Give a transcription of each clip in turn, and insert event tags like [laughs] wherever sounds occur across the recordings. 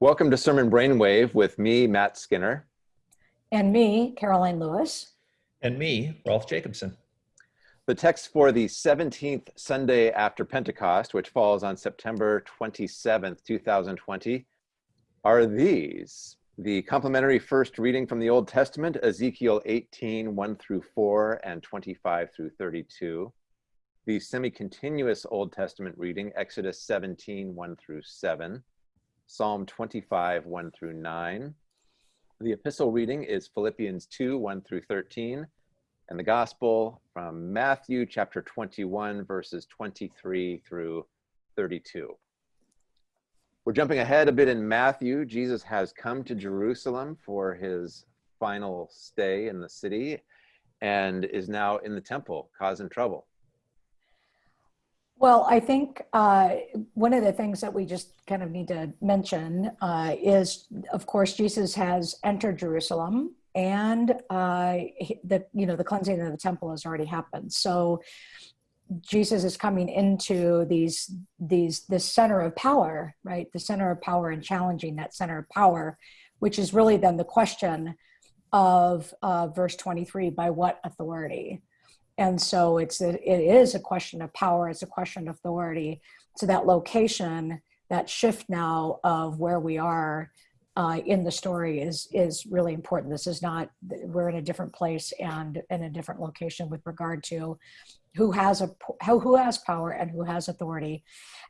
Welcome to Sermon Brainwave with me, Matt Skinner. And me, Karoline Lewis. And me, Rolf Jacobson. The text for the 17th Sunday after Pentecost, which falls on September 27th, 2020, are these. The complementary first reading from the Old Testament, Ezekiel 18, 1 through 4, and 25 through 32. The semi-continuous Old Testament reading, Exodus 17, 1 through 7. Psalm 25, 1 through 9. The epistle reading is Philippians 2, 1 through 13, and the gospel from Matthew chapter 21, verses 23 through 32. We're jumping ahead a bit in Matthew. Jesus has come to Jerusalem for his final stay in the city and is now in the temple causing trouble. Well, I think uh, one of the things that we just kind of need to mention uh, is, of course, Jesus has entered Jerusalem, and uh, the you know the cleansing of the temple has already happened. So Jesus is coming into these these the center of power, right? The center of power and challenging that center of power, which is really then the question of uh, verse 23: by what authority? And so it's a, it is a question of power, it's a question of authority. So that location, that shift now of where we are uh, in the story is is really important. This is not we're in a different place and in a different location with regard to who has a who, has power and who has authority.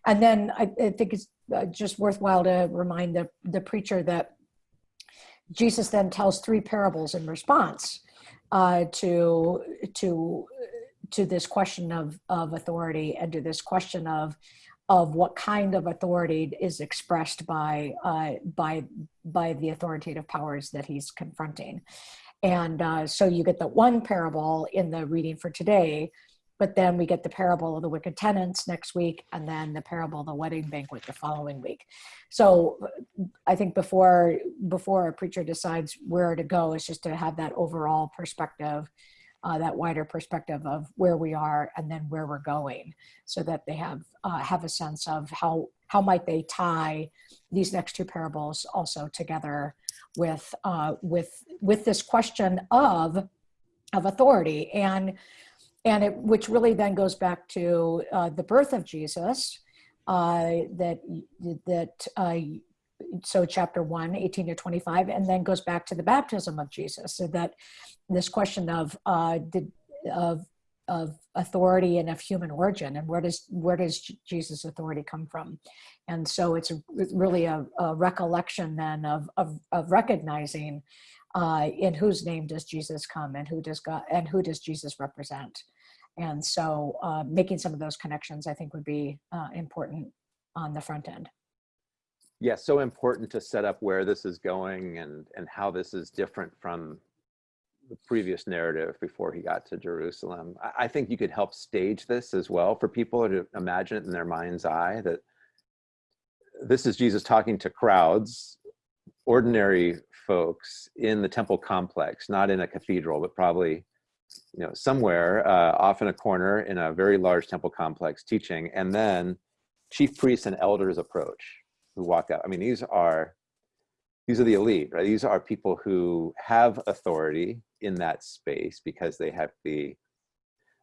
And then I, I think it's uh, just worthwhile to remind the the preacher that Jesus then tells three parables in response uh, to to to this question of of authority and to this question of of what kind of authority is expressed by uh, by by the authoritative powers that he's confronting, and uh, so you get the one parable in the reading for today, but then we get the parable of the wicked tenants next week, and then the parable of the wedding banquet the following week. So I think before before a preacher decides where to go, is just to have that overall perspective uh, that wider perspective of where we are and then where we're going so that they have uh, have a sense of how how might they tie these next two parables also together with uh, with with this question of of authority and and it which really then goes back to uh, the birth of Jesus uh, that that uh, so chapter 1 18 to 25 and then goes back to the baptism of jesus. So that this question of uh did, of of authority and of human origin and where does where does jesus authority come from? And so it's really a, a recollection then of, of of recognizing uh in whose name does jesus come and who does god and who does jesus represent and so uh, making some of those connections i think would be uh, important on the front end yeah, so important to set up where this is going and, and how this is different from the previous narrative before he got to Jerusalem. I, I think you could help stage this as well for people to imagine it in their mind's eye that this is Jesus talking to crowds, ordinary folks in the temple complex, not in a cathedral, but probably you know somewhere uh, off in a corner in a very large temple complex teaching, and then chief priests and elders approach who walk out. I mean, these are these are the elite, right? These are people who have authority in that space because they have the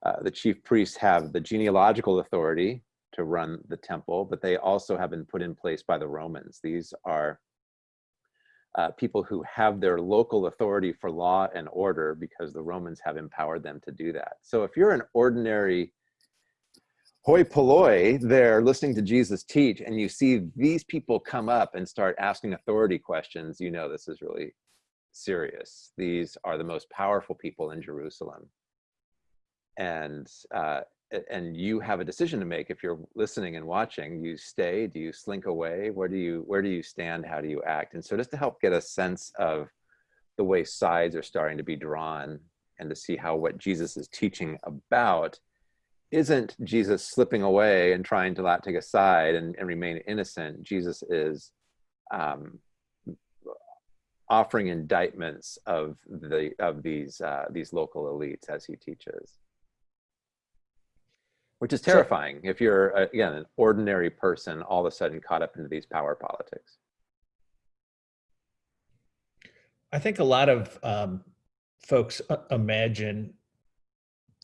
uh, the chief priests have the genealogical authority to run the temple, but they also have been put in place by the Romans. These are uh, people who have their local authority for law and order because the Romans have empowered them to do that. So if you're an ordinary hoi polloi there listening to Jesus teach and you see these people come up and start asking authority questions, you know this is really serious. These are the most powerful people in Jerusalem. And uh, and you have a decision to make if you're listening and watching. You stay, do you slink away? Where do you where do you stand? How do you act? And so just to help get a sense of the way sides are starting to be drawn and to see how what Jesus is teaching about isn't Jesus slipping away and trying to not take a side and, and remain innocent. Jesus is um, offering indictments of the of these uh, these local elites as he teaches, which is terrifying if you're uh, again an ordinary person all of a sudden caught up into these power politics. I think a lot of um, folks uh, imagine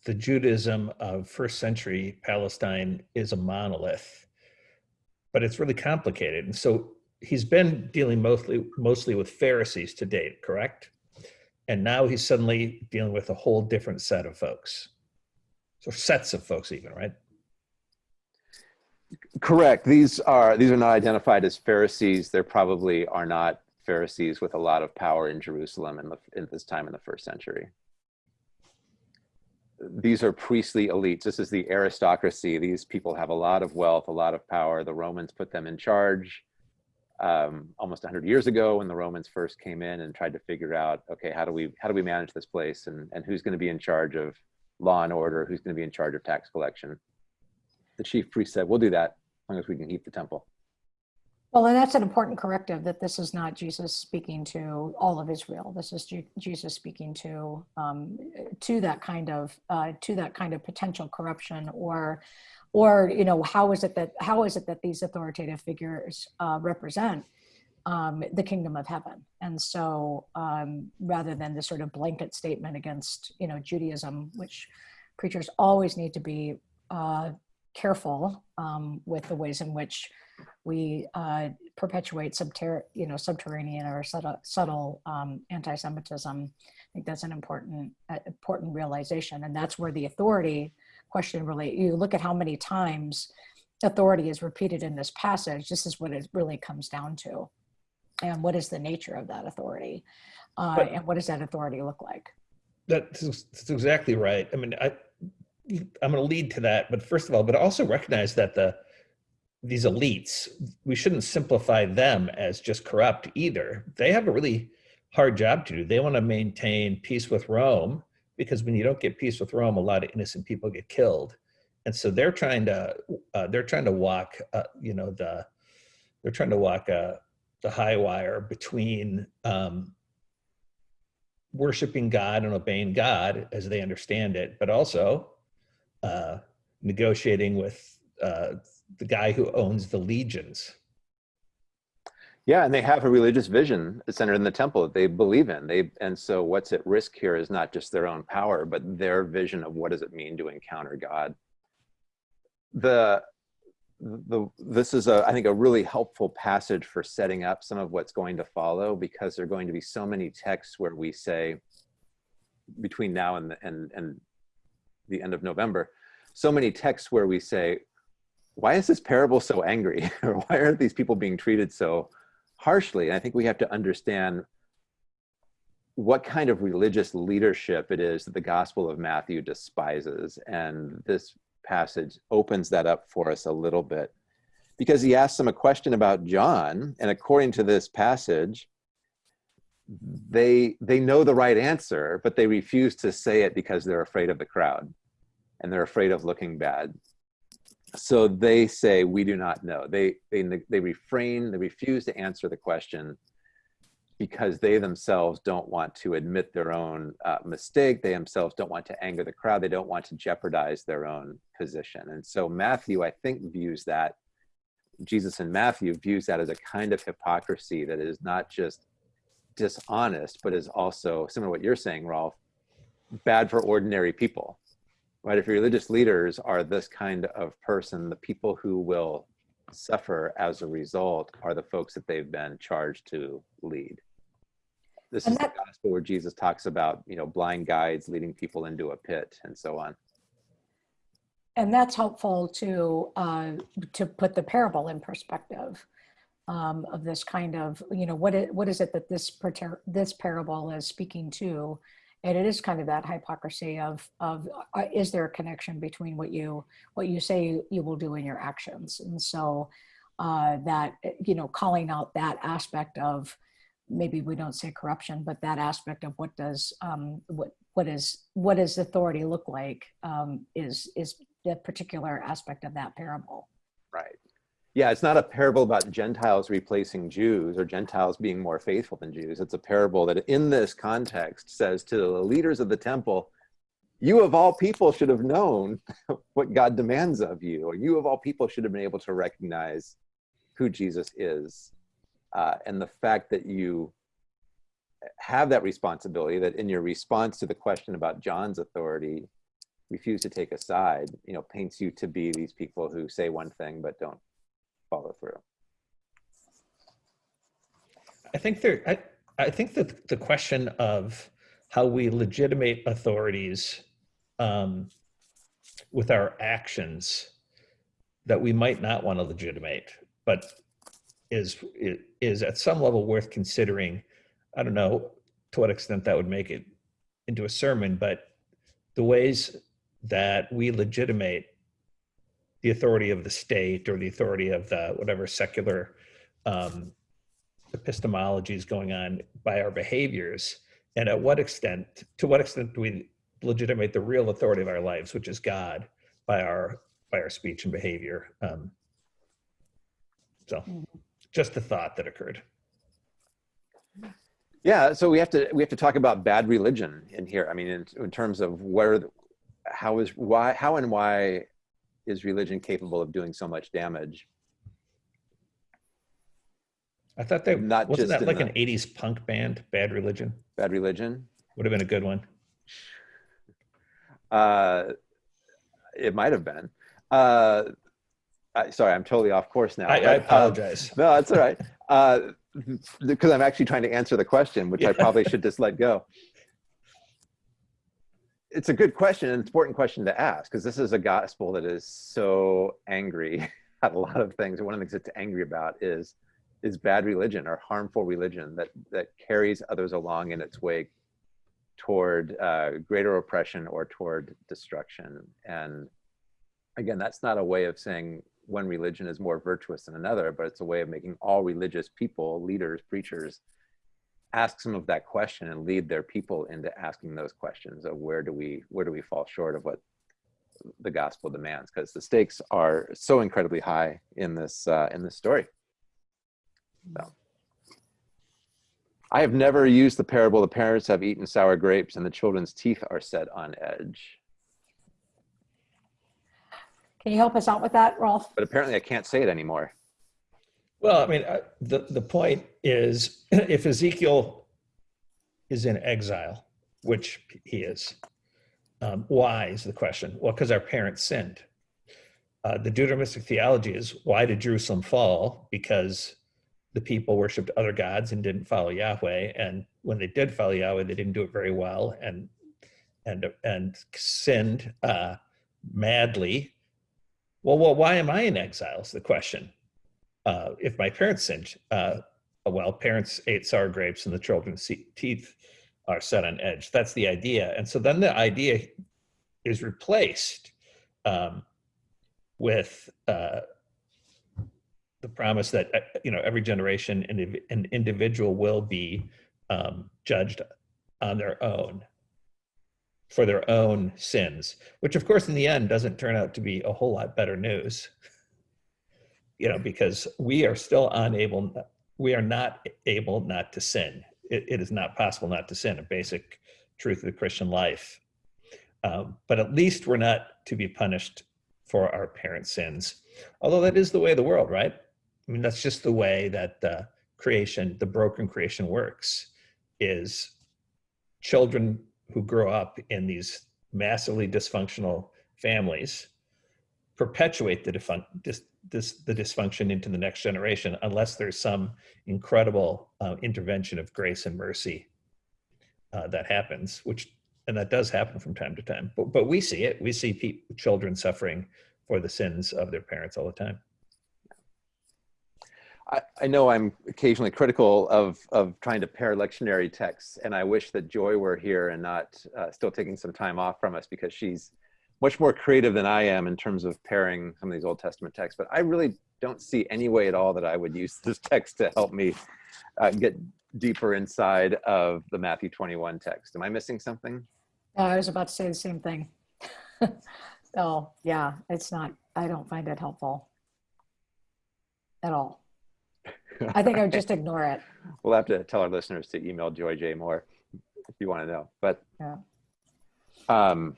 the Judaism of first century Palestine is a monolith, but it's really complicated. And so he's been dealing mostly mostly with Pharisees to date, correct? And now he's suddenly dealing with a whole different set of folks. So sets of folks even, right? Correct. These are these are not identified as Pharisees. There probably are not Pharisees with a lot of power in Jerusalem in, the, in this time in the first century. These are priestly elites. This is the aristocracy. These people have a lot of wealth, a lot of power. The Romans put them in charge um, almost 100 years ago when the Romans first came in and tried to figure out, okay, how do we how do we manage this place and and who's going to be in charge of law and order, who's going to be in charge of tax collection. The chief priest said, "We'll do that as long as we can keep the temple." Well, and that's an important corrective that this is not Jesus speaking to all of Israel. This is Jesus speaking to um, to that kind of uh, to that kind of potential corruption, or or you know how is it that how is it that these authoritative figures uh, represent um, the kingdom of heaven? And so, um, rather than the sort of blanket statement against you know Judaism, which preachers always need to be uh, careful um, with the ways in which we uh, perpetuate subter- you know, subterranean or subtle, subtle um, anti-Semitism. I think that's an important, uh, important realization, and that's where the authority question really. You look at how many times authority is repeated in this passage. This is what it really comes down to, and what is the nature of that authority, uh, But- and what does that authority look like? That's, that's exactly right. I mean, I, I'm going to lead to that, but first of all, but also recognize that the these elites, we shouldn't simplify them as just corrupt either. They have a really hard job to do. They want to maintain peace with Rome because when you don't get peace with Rome, a lot of innocent people get killed, and so they're trying to uh, they're trying to walk, uh, you know, the they're trying to walk uh, the high wire between um, worshiping God and obeying God as they understand it, but also uh, negotiating with uh, the guy who owns the legions. Yeah, and they have a religious vision centered in the temple that they believe in. They and so what's at risk here is not just their own power, but their vision of what does it mean to encounter God. The the this is a I think a really helpful passage for setting up some of what's going to follow because there are going to be so many texts where we say between now and the, and and the end of November, so many texts where we say, why is this parable so angry? [laughs] or why are these people being treated so harshly? And I think we have to understand what kind of religious leadership it is that the Gospel of Matthew despises. And this passage opens that up for us a little bit. Because he asks them a question about John. And according to this passage, they they know the right answer, but they refuse to say it because they're afraid of the crowd and they're afraid of looking bad. So they say we do not know. They they they refrain they refuse to answer the question because they themselves don't want to admit their own uh, mistake they themselves don't want to anger the crowd they don't want to jeopardize their own position and so matthew i think views that jesus and matthew views that as a kind of hypocrisy that is not just dishonest but is also similar to what you're saying rolf bad for ordinary people right? If religious leaders are this kind of person, the people who will suffer as a result are the folks that they've been charged to lead. This And is that- the gospel where Jesus talks about, you know, blind guides leading people into a pit and so on. and that's helpful to uh, to put the parable in perspective um, of this kind of you know what it, what is it that this this parable is speaking to and it is kind of that hypocrisy of of uh, is there a connection between what you what you say you will do in your actions and so uh, that you know calling out that aspect of maybe we don't say corruption but that aspect of what does um, what what is what does authority look like um, is is the particular aspect of that parable Right. Yeah, it's not a parable about Gentiles replacing Jews or Gentiles being more faithful than Jews. It's a parable that in this context says to the leaders of the temple, you of all people should have known [laughs] what God demands of you, or you of all people should have been able to recognize who Jesus is. Uh, and the fact that you have that responsibility that in your response to the question about John's authority, refuse to take a side, you know, paints you to be these people who say one thing but don't follow through. I think there, I, I think that the question of how we legitimate authorities um, with our actions that we might not want to legitimate, but is is at some level worth considering. I don't know to what extent that would make it into a sermon, but the ways that we legitimate the authority of the state or the authority of the whatever secular um, epistemology is going on by our behaviors and at what extent to what extent do we legitimate the real authority of our lives which is god by our by our speech and behavior um, so Mhm. Just a thought that occurred Yeah, so we have to we have to talk about bad religion in here. I mean, in, in terms of where, the- how is why how and why is religion capable of doing so much damage? i thought that Not wasn't that like the- an 80s punk band bad religion Bad religion. would have been a good one Uh, it might have been. Uh, I, sorry, I'm totally off course now. I, I uh, apologize no, that's all right. Uh, because I'm actually trying to answer the question, which I probably should [laughs] just let go. It's a good question, an important question to ask, because this is a gospel that is so angry [laughs] at a lot of things. And one of the things it's angry about is is bad religion or harmful religion that that carries others along in its wake toward uh, greater oppression or toward destruction. And again, that's not a way of saying one religion is more virtuous than another, but it's a way of making all religious people, leaders, preachers, ask some of that question and lead their people into asking those questions of where do we where do we fall short of what the gospel demands because the stakes are so incredibly high in this uh, in this story. So. I have never used the parable the parents have eaten sour grapes and the children's teeth are set on edge. Can you help us out with that, Rolf? But apparently I can't say it anymore. Well, I mean, I- the, the point is [clears throat] if Ezekiel is in exile, which he is, um, why is the question? Well, because our parents sinned. Uh, the Deuteronomistic theology is why did Jerusalem fall? Because the people worshiped other gods and didn't follow Yahweh. And when they did follow Yahweh, they didn't do it very well and and and sinned uh, madly. Well, well, why am I in exile? Is the question uh, if my parents sinned, uh, well, parents ate sour grapes and the children's teeth are set on edge. That's the idea. And so then the idea is replaced um, with uh, the promise that, uh, you know, every generation and an individual will be um, judged on their own for their own sins, which of course in the end doesn't turn out to be a whole lot better news you know, because we are still unable, we are not able not to sin. It, it is not possible not to sin, a basic truth of the Christian life. Um, but at least we're not to be punished for our parents' sins. Although that is the way of the world, right? I mean, that's just the way that the creation, the broken creation works, is children who grow up in these massively dysfunctional families perpetuate the dis- this, the dysfunction into the next generation unless there's some incredible uh, intervention of grace and mercy uh, that happens, which and that does happen from time to time. But, but we see it. We see children suffering for the sins of their parents all the time. I, I know I'm occasionally critical of, of trying to pair lectionary texts, and I wish that Joy were here and not uh, still taking some time off from us because she's much more creative than I am in terms of pairing some of these Old Testament texts. But I really don't see any way at all that I would use [laughs] this text to help me uh, get deeper inside of the Matthew 21 text. Am I missing something? I was about to say the same thing. [laughs] oh, yeah, it's not, I don't find it helpful at all. [laughs] I think I would just ignore it. We'll have to tell our listeners to email Joy J Moore if you want to know. But Yeah. um,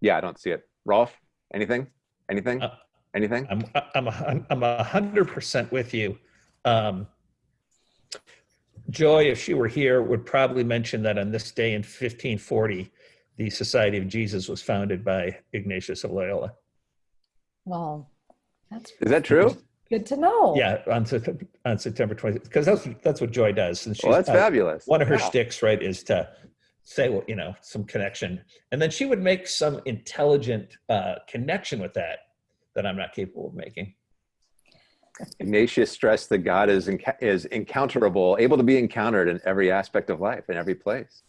yeah, I don't see it. Rolf, anything? Anything? Uh, Anything? I'm I'm a, hun- I'm a hundred percent with you. Um, Joy, if she were here, would probably mention that on this day in 1540, the Society of Jesus was founded by Ignatius of Loyola. Well, that's Is that true? Good to know. Yeah, on September, on September 20th, because that's that's what Joy does. And she's, Well, that's uh, fabulous. one of her Wow. shticks, right, is to say, well, you know, some connection, and then she would make some intelligent uh, connection with that that I'm not capable of making. Ignatius stressed that God is enca- is encounterable, able to be encountered in every aspect of life, in every place.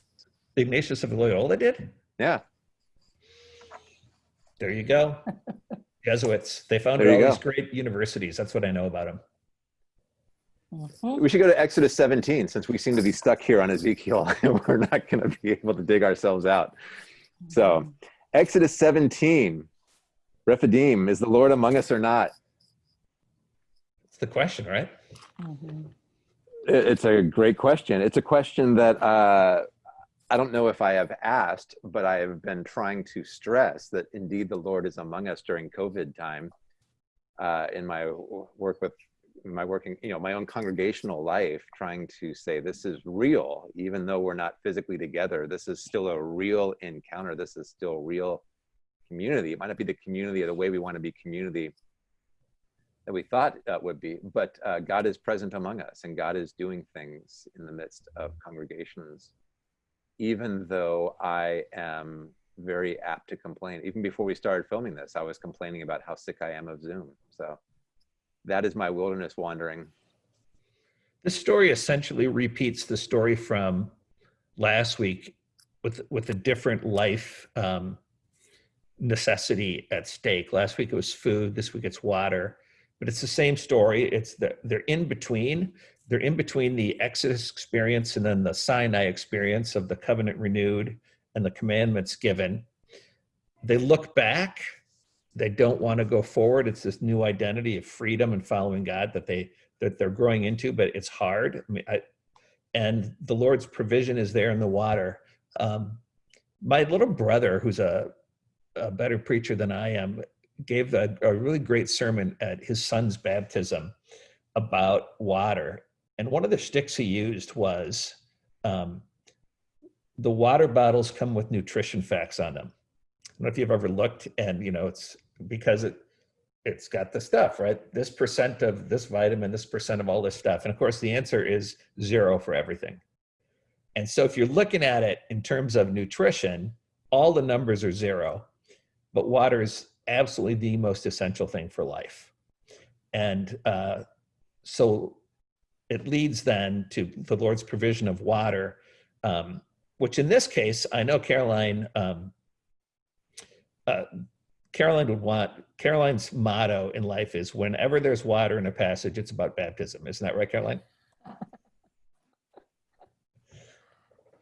Ignatius of Loyola did. Yeah, There you go. [laughs] Jesuits. They founded all you these great universities. That's what I know about them. Mhm. we should go to Exodus 17 since we seem to be stuck here on Ezekiel [laughs] and we're not going to be able to dig ourselves out. So, Exodus 17, Rephidim, is the Lord among us or not? It's the question, right? Mhm. It's a great question. It's a question that uh, I don't know if I have asked, but I have been trying to stress that indeed the Lord is among us during COVID time. Uh, in my work with my working, you know, my own congregational life, trying to say this is real, even though we're not physically together. This is still a real encounter. This is still real community. It might not be the community or the way we want to be community that we thought would be, but uh, God is present among us and God is doing things in the midst of congregations, even though I am very apt to complain. Even before we started filming this, I was complaining about how sick I am of Zoom. So that is my wilderness wandering. This story essentially repeats the story from last week with with a different life um, necessity at stake. Last week it was food. This week it's water. But it's the same story. It's the, they're in between. They're in between the Exodus experience and then the Sinai experience of the covenant renewed and the commandments given. They look back. They don't want to go forward. It's this new identity of freedom and following God that they that they're growing into, but it's hard. I mean, I, and the Lord's provision is there in the water. Um, my little brother, who's a, a better preacher than I am, gave a, a really great sermon at his son's baptism about water. And one of the sticks he used was um, the water bottles come with nutrition facts on them. I don't know if you've ever looked, and you know it's because it it's got the stuff, right? This percent of this vitamin, this percent of all this stuff. And of course, the answer is zero for everything. And so if you're looking at it in terms of nutrition, all the numbers are zero, but water is absolutely the most essential thing for life. And uh, so it leads then to the Lord's provision of water, um, which in this case, I know Karoline, um, uh, Karoline would want Karoline's motto in life is whenever there's water in a passage, it's about baptism. Isn't that right, Karoline?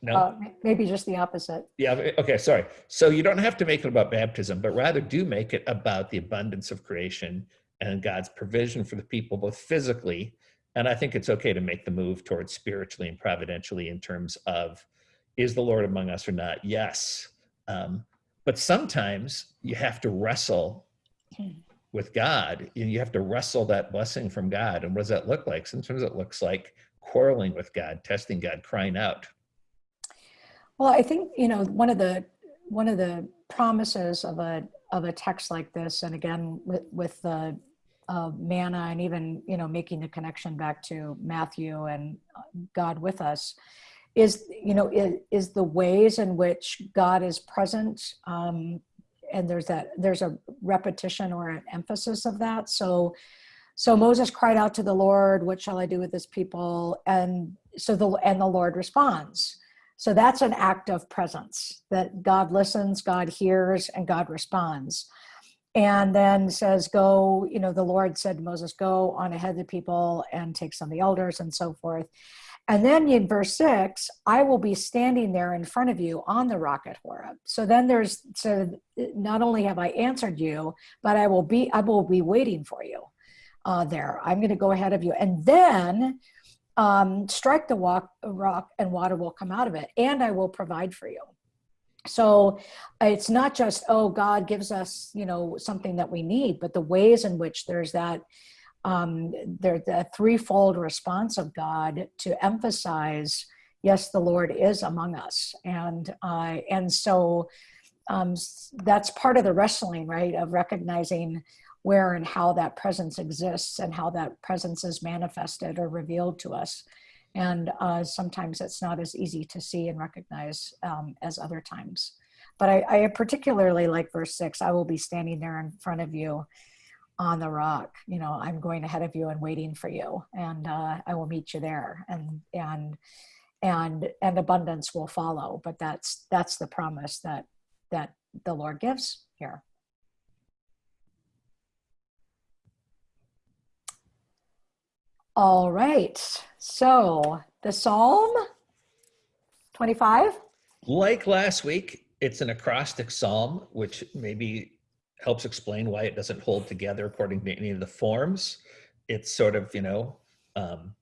No. Uh, maybe just the opposite. Yeah. Okay. Sorry. So you don't have to make it about baptism, but rather do make it about the abundance of creation and God's provision for the people, both physically, and I think it's okay to make the move towards spiritually and providentially in terms of is the Lord among us or not? Yes. Um, but sometimes you have to wrestle with God and you have to wrestle that blessing from God. And what does that look like? Sometimes it looks like quarreling with God, testing God, crying out. Well, I think you know one of the one of the promises of a of a text like this, and again with with the uh, manna, and even you know making the connection back to Matthew and uh, God with us, is you know is, is the ways in which God is present, um, and there's that there's a repetition or an emphasis of that. So. So Moses cried out to the Lord, "What shall I do with this people?" And so the and the Lord responds. So that's an act of presence that God listens, God hears, and God responds. And then says, Go, you know, the Lord said to Moses, Go on ahead of the people and take some of the elders and so forth. And then in verse six, I will be standing there in front of you on the rock at Horeb. So then there's so not only have I answered you, but I will be I will be waiting for you uh, there. I'm going to go ahead of you, and then um, strike the walk, rock and water will come out of it and i will provide for you so it's not just oh god gives us you know something that we need but the ways in which there's that um, there's a threefold response of God to emphasize, yes, the Lord is among us, and uh, and so um, that's part of the wrestling, right, of recognizing where and how that presence exists and how that presence is manifested or revealed to us. And uh, sometimes it's not as easy to see and recognize um, as other times. But I, I particularly like verse six I will be standing there in front of you on the rock. You know, I'm going ahead of you and waiting for you, and uh, I will meet you there. And, and, and, and abundance will follow. But that's, that's the promise that, that the Lord gives here. All right. So the Psalm 25. Like last week, it's an acrostic psalm, which maybe helps explain why it doesn't hold together according to any of the forms. It's sort of, you know, um,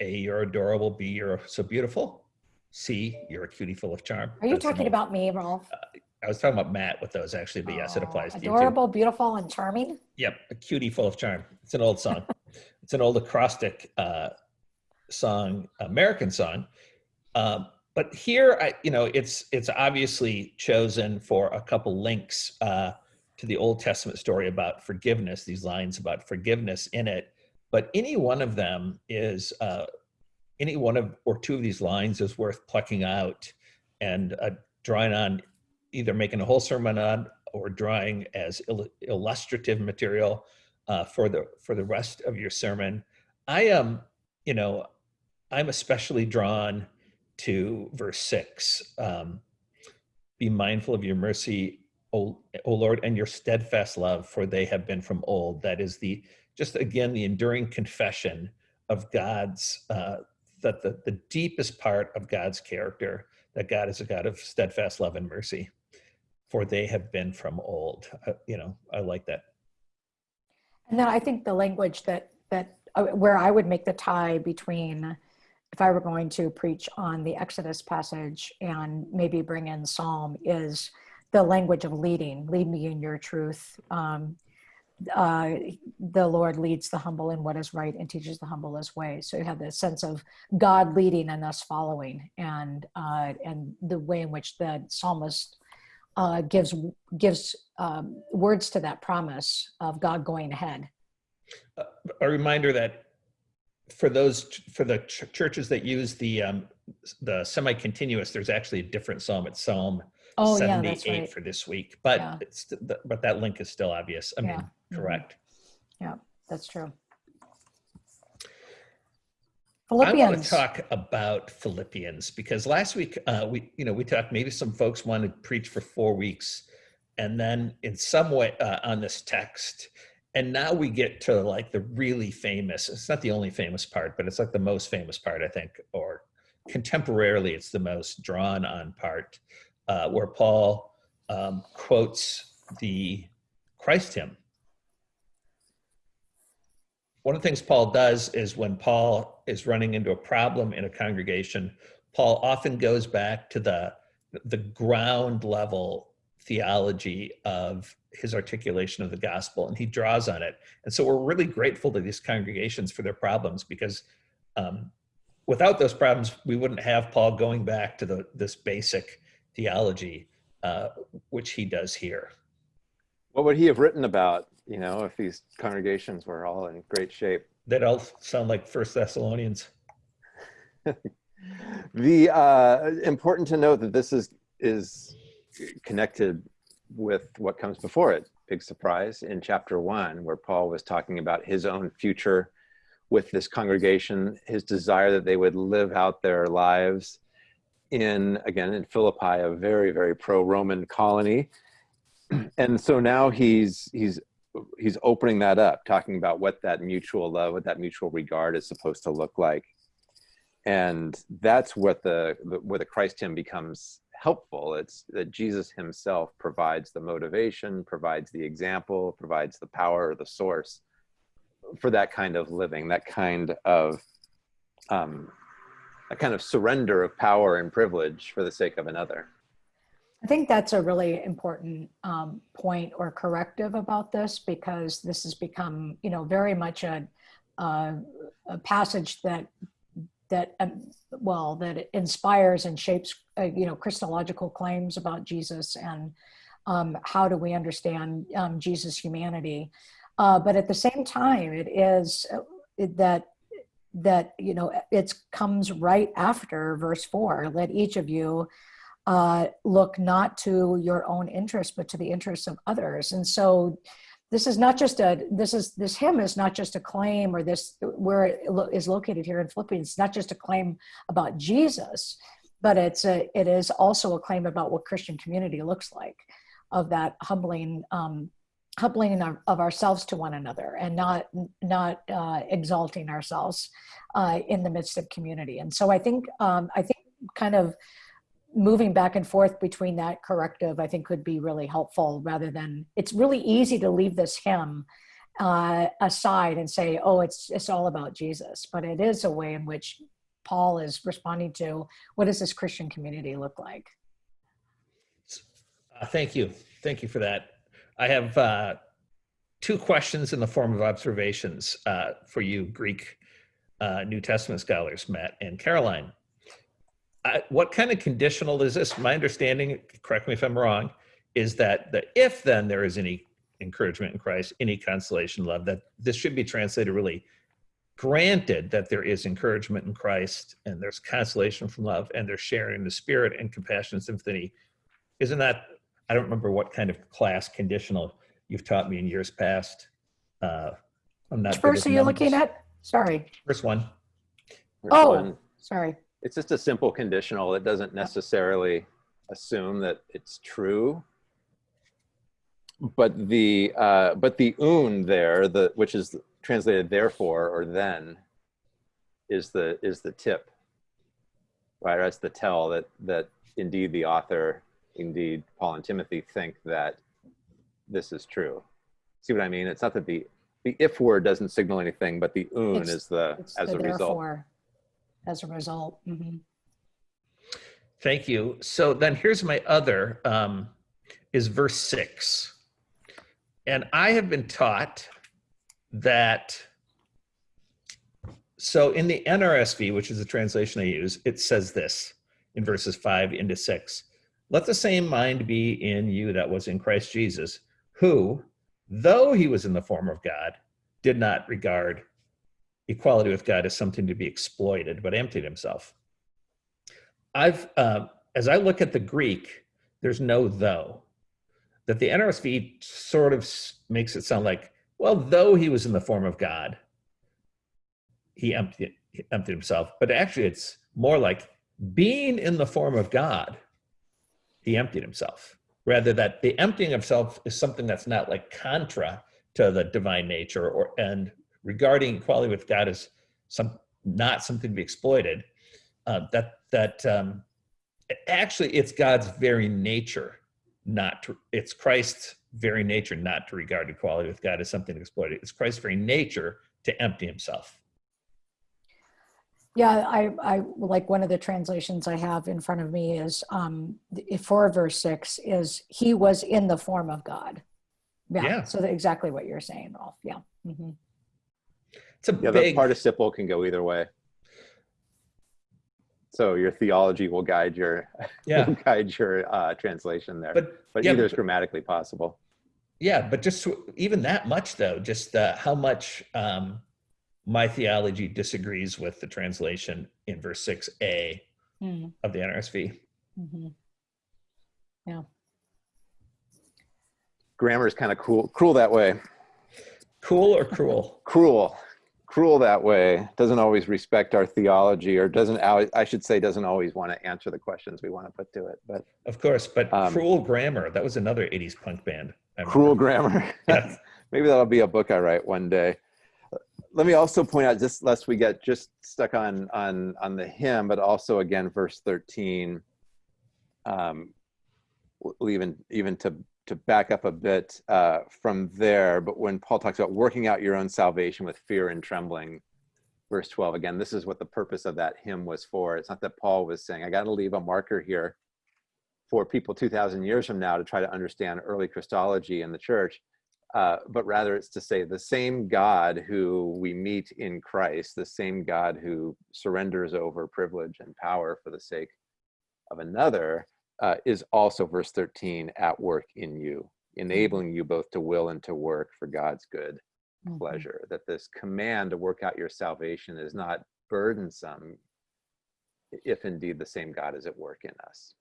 A, you're adorable, B, you're so beautiful, C, you're a cutie full of charm. Are you That's talking about me, Rolf? I was talking about Matt with those actually, but yes, it Oh, applies to you too. Adorable, beautiful, and charming. Yep, a cutie full of charm. It's an old song. [laughs] it's an old acrostic uh, song, American song. Um, but here, I, you know, it's it's obviously chosen for a couple links uh, to the Old Testament story about forgiveness. These lines about forgiveness in it, but any one of them is uh, any one of or two of these lines is worth plucking out and uh, drawing on, either making a whole sermon on or drawing as il- illustrative material uh, for the for the rest of your sermon. I am, you know, I'm especially drawn to verse six. Um, Be mindful of your mercy, o, o Lord, and your steadfast love, for they have been from old. That is the just again the enduring confession of God's uh, that the the deepest part of God's character that God is a God of steadfast love and mercy for they have been from old. Uh, you know, I like that. And then I think the language that that uh, where I would make the tie between if I were going to preach on the Exodus passage and maybe bring in Psalm is the language of leading. Lead me in your truth. Um, uh, the Lord leads the humble in what is right and teaches the humble his way. So you have this sense of God leading and us following, and uh, and the way in which the psalmist uh, gives gives um, words to that promise of God going ahead. Uh, a reminder that for those for the ch- churches that use the um, the semi-continuous, there's actually a different psalm. It's Psalm Oh yeah, 78 that's right. for this week, but Yeah. it's but that link is still obvious. I mean, correct. Yeah. That's true. I want to talk about Philippians because last week uh, we, you know, we talked. Maybe some folks wanted to preach for four weeks, and then in some way uh, on this text, and now we get to like the really famous. It's not the only famous part, but it's like the most famous part, I think, or contemporarily, it's the most drawn on part, uh, where Paul um, quotes the Christ hymn one of the things Paul does is when Paul is running into a problem in a congregation, Paul often goes back to the the ground level theology of his articulation of the gospel and he draws on it. And so we're really grateful to these congregations for their problems because um, without those problems, we wouldn't have Paul going back to the, this basic theology, uh, which he does here. What would he have written about, you know, if these congregations were all in great shape? That all sound like First Thessalonians. [laughs] The uh, important to note that this is is connected with what comes before it. Big surprise in chapter one, where Paul was talking about his own future with this congregation, his desire that they would live out their lives in again in Philippi, a very very pro-Roman colony, [clears throat] and so now he's he's he's opening that up, talking about what that mutual love, what that mutual regard is supposed to look like. And that's what the, the where the christ hymn becomes helpful. It's that jesus himself provides the motivation provides the example provides the power the source for that kind of living that kind of um, a kind of surrender of power and privilege for the sake of another I think that's a really important um, point or corrective about this because this has become, you know, very much a, a passage that that um, well that inspires and shapes, uh, you know, Christological claims about Jesus and um, how do we understand um, Jesus' humanity. Uh, but at the same time, it is uh, that that you know it comes right after verse four. Let each of you uh, look not to your own interest, but to the interests of others. And so this is not just a, this is, this hymn is not just a claim or this, where it lo- is located here in Philippians, it's not just a claim about Jesus, but it's a, it is also a claim about what Christian community looks like of that humbling, um, humbling of ourselves to one another and not, not uh, exalting ourselves uh, in the midst of community. And so I think, um, I think kind of moving back and forth between that corrective, I think could be really helpful rather than, it's really easy to leave this hymn uh, aside and say, oh, it's, it's all about Jesus. But it is a way in which Paul is responding to what does this Christian community look like? Uh, thank you. Thank you for that. I have uh, two questions in the form of observations uh, for you, Greek uh, New Testament scholars, Matt and Karoline. I, what kind of conditional is this? My understanding, correct me if I'm wrong, is that the if then there is any encouragement in Christ, any consolation, love, that this should be translated really granted that there is encouragement in Christ and there's consolation from love and there's sharing the spirit and compassion and sympathy. Isn't that, I don't remember what kind of class conditional you've taught me in years past. Uh, I'm not. Which verse are you looking at? Sorry. First one. There's Oh. one. Sorry. It's just a simple conditional. It doesn't necessarily assume that it's true. But the uh, but the oun there, the which is translated therefore or then, is the is the tip. Right, that's the tell that that indeed the author, indeed Paul and Timothy think that this is true. See what I mean? It's not that the the if word doesn't signal anything, but the oun It's- is the as the a result. As a result. Mhm. Thank you. So then here's my other um, is verse six. And I have been taught that so in the NRSV, which is the translation I use, it says this in verses five into six. Let the same mind be in you that was in Christ Jesus, who, though he was in the form of God, did not regard equality with God as something to be exploited, but emptied himself. I've, uh, as I look at the Greek, there's no though. That the NRSV sort of makes it sound like, well, though he was in the form of God, he emptied, he emptied himself. But actually, it's more like being in the form of God, he emptied himself. Rather, that the emptying of self is something that's not like contra to the divine nature, or and regarding equality with God as some not something to be exploited. Uh, that that um, actually it's God's very nature not to it's Christ's very nature not to regard equality with God as something to exploit. It's Christ's very nature to empty himself. Yeah, I, I like one of the translations I have in front of me is um, for verse six is he was in the form of God. Yeah. Yeah. So exactly what you're saying, Rolf. Yeah. hmm It's a Yeah, the big participle can go either way. So your theology will guide your [laughs] yeah, guide your uh, translation there. But, but yeah, either is grammatically possible. yeah, but just even that much though, just uh, how much um, my theology disagrees with the translation in verse six a hmm of the NRSV. hmm Grammar is kind of cool, cruel that way. Cool or cruel? [laughs] Cruel, cruel that way. Doesn't always respect our theology, or doesn't. I should say, doesn't always want to answer the questions we want to put to it. But Of course, but Um, cruel grammar. That was another '80s punk band. Cruel grammar. Yeah. [laughs] [laughs] Maybe that'll be a book I write one day. Let me also point out, just lest we get just stuck on on on the hymn, but also again, verse thirteen. Um, we'll even even to to back up a bit uh, from there, but when Paul talks about working out your own salvation with fear and trembling, verse twelve again, this is what the purpose of that hymn was for. It's not that Paul was saying, "I got to leave a marker here for people 2000 years from now to try to understand early Christology in the church, uh, but rather it's to say the same God who we meet in Christ, the same God who surrenders over privilege and power for the sake of another, uh, is also, verse 13, at work in you, enabling you both to will and to work for God's good Mhm. pleasure. That this command to work out your salvation is not burdensome if indeed the same God is at work in us.